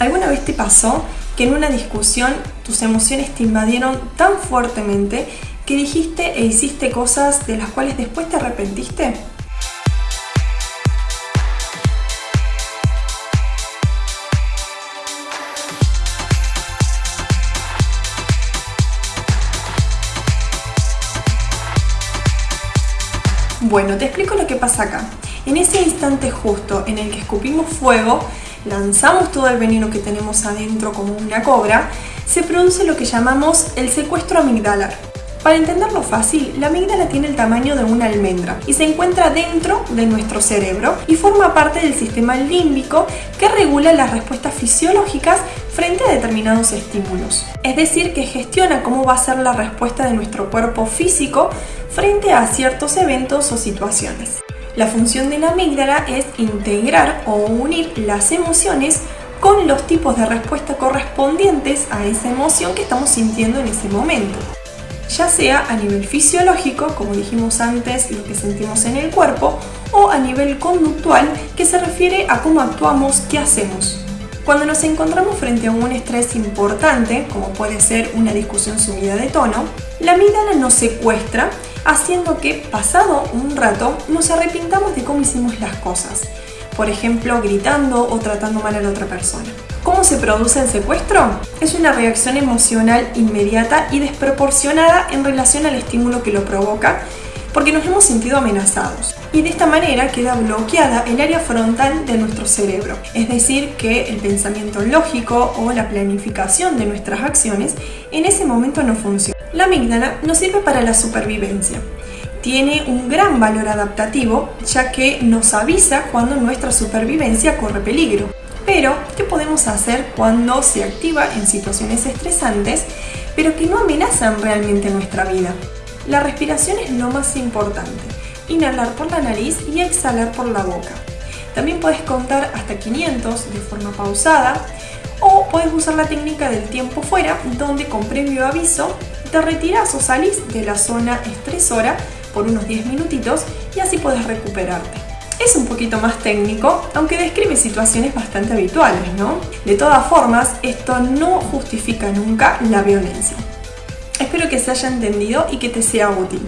¿Alguna vez te pasó que en una discusión tus emociones te invadieron tan fuertemente que dijiste e hiciste cosas de las cuales después te arrepentiste? Bueno, te explico lo que pasa acá. En ese instante justo en el que escupimos fuego, lanzamos todo el veneno que tenemos adentro como una cobra, se produce lo que llamamos el secuestro amigdalar. Para entenderlo fácil, la amígdala tiene el tamaño de una almendra y se encuentra dentro de nuestro cerebro y forma parte del sistema límbico que regula las respuestas fisiológicas frente a determinados estímulos. Es decir, que gestiona cómo va a ser la respuesta de nuestro cuerpo físico frente a ciertos eventos o situaciones. La función de la amígdala es integrar o unir las emociones con los tipos de respuesta correspondientes a esa emoción que estamos sintiendo en ese momento. Ya sea a nivel fisiológico, como dijimos antes, lo que sentimos en el cuerpo, o a nivel conductual, que se refiere a cómo actuamos, qué hacemos. Cuando nos encontramos frente a un estrés importante, como puede ser una discusión subida de tono, la amígdala nos secuestra haciendo que, pasado un rato, nos arrepintamos de cómo hicimos las cosas. Por ejemplo, gritando o tratando mal a la otra persona. ¿Cómo se produce el secuestro? Es una reacción emocional inmediata y desproporcionada en relación al estímulo que lo provoca, porque nos hemos sentido amenazados. Y de esta manera queda bloqueada el área frontal de nuestro cerebro, es decir, que el pensamiento lógico o la planificación de nuestras acciones en ese momento no funciona. La amígdala nos sirve para la supervivencia. Tiene un gran valor adaptativo ya que nos avisa cuando nuestra supervivencia corre peligro. Pero, ¿qué podemos hacer cuando se activa en situaciones estresantes, pero que no amenazan realmente nuestra vida? La respiración es lo más importante. Inhalar por la nariz y exhalar por la boca. También puedes contar hasta 500 de forma pausada o puedes usar la técnica del tiempo fuera, donde con previo aviso te retiras o salís de la zona estresora por unos 10 minutitos y así puedes recuperarte. Es un poquito más técnico, aunque describe situaciones bastante habituales, ¿no? De todas formas, esto no justifica nunca la violencia. Espero que se haya entendido y que te sea útil.